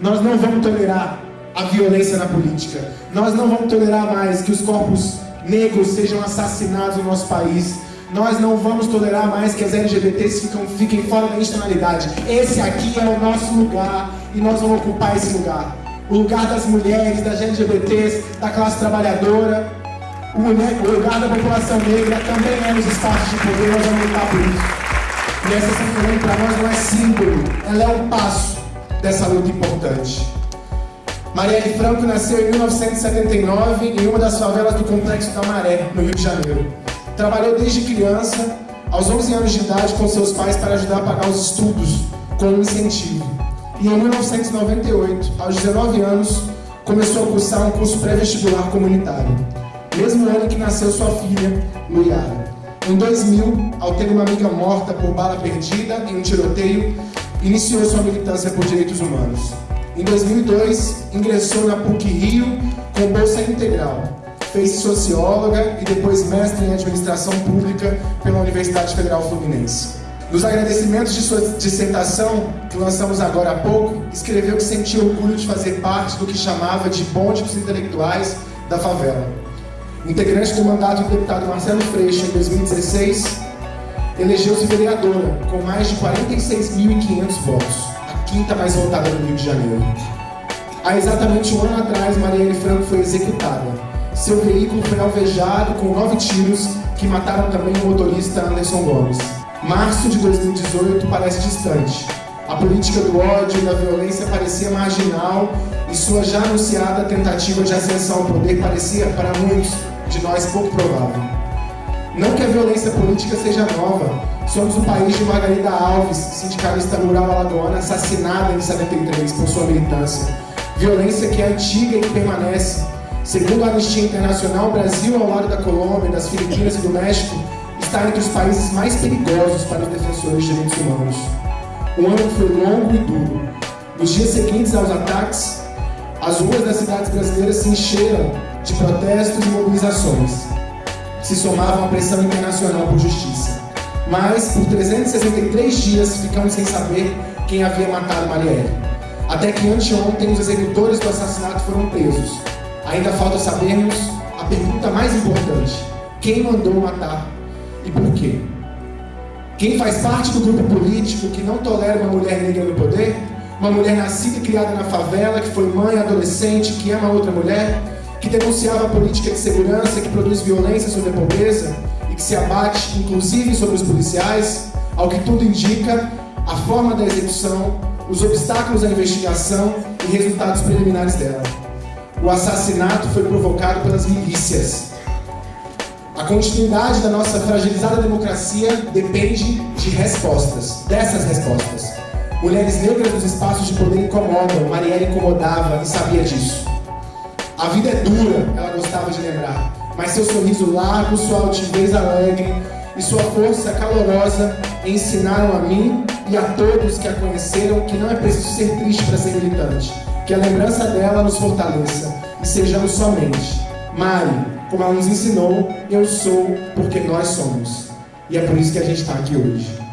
Nós não vamos tolerar a violência na política. Nós não vamos tolerar mais que os corpos negros sejam assassinados no nosso país. Nós não vamos tolerar mais que as LGBTs fiquem fora da institucionalidade. Esse aqui é o nosso lugar e nós vamos ocupar esse lugar. O lugar das mulheres, das LGBTs, da classe trabalhadora, o, lugar da população negra também é nos espaços de poder, nós vamos lutar por isso. E essa São para nós não é símbolo, ela é um passo dessa luta importante. Marielle Franco nasceu em 1979 em uma das favelas do Complexo da Maré, no Rio de Janeiro. Trabalhou desde criança, aos 11 anos de idade, com seus pais para ajudar a pagar os estudos, com um incentivo. E em 1998, aos 19 anos, começou a cursar um curso pré-vestibular comunitário. Mesmo ano que nasceu sua filha, Luiara. Em 2000, ao ter uma amiga morta por bala perdida em um tiroteio, iniciou sua militância por direitos humanos. Em 2002, ingressou na PUC-Rio com bolsa integral. Fez-se socióloga e depois mestre em administração pública pela Universidade Federal Fluminense. Nos agradecimentos de sua dissertação, que lançamos agora há pouco, escreveu que sentia orgulho de fazer parte do que chamava de bonde dos intelectuais da favela. Integrante do mandato do deputado Marcelo Freixo em 2016, elegeu-se vereadora, com mais de 46.500 votos quinta mais votada no Rio de Janeiro. Há exatamente um ano atrás, Marielle Franco foi executada. Seu veículo foi alvejado com nove tiros que mataram também o motorista Anderson Gomes. Março de 2018 parece distante. A política do ódio e da violência parecia marginal e sua já anunciada tentativa de ascensão ao poder parecia, para muitos de nós, pouco provável. Não que a violência política seja nova, somos o país de Margarida Alves, sindicalista rural alagoana, assassinada em 73 por sua militância. Violência que é antiga e que permanece. Segundo a Anistia Internacional, o Brasil, ao lado da Colômbia, das Filipinas e do México, está entre os países mais perigosos para os defensores de direitos humanos. O ano foi longo e duro. Nos dias seguintes aos ataques, as ruas das cidades brasileiras se encheram de protestos e mobilizações se somavam à pressão internacional por justiça. Mas, por 363 dias, ficamos sem saber quem havia matado Marielle. Até que anteontem os executores do assassinato foram presos. Ainda falta sabermos a pergunta mais importante. Quem mandou matar e por quê? Quem faz parte do grupo político que não tolera uma mulher negra no poder? Uma mulher nascida e criada na favela, que foi mãe, adolescente, que ama outra mulher? Que denunciava a política de segurança que produz violência sobre a pobreza e que se abate, inclusive, sobre os policiais, ao que tudo indica, a forma da execução, os obstáculos à investigação e resultados preliminares dela. O assassinato foi provocado pelas milícias. A continuidade da nossa fragilizada democracia depende de respostas, dessas respostas. Mulheres negras nos espaços de poder incomodam, Marielle incomodava e sabia disso. A vida é dura, ela gostava de lembrar, mas seu sorriso largo, sua altivez alegre e sua força calorosa ensinaram a mim e a todos que a conheceram que não é preciso ser triste para ser militante, que a lembrança dela nos fortaleça e sejamos somente. Mari, como ela nos ensinou, eu sou porque nós somos. E é por isso que a gente está aqui hoje.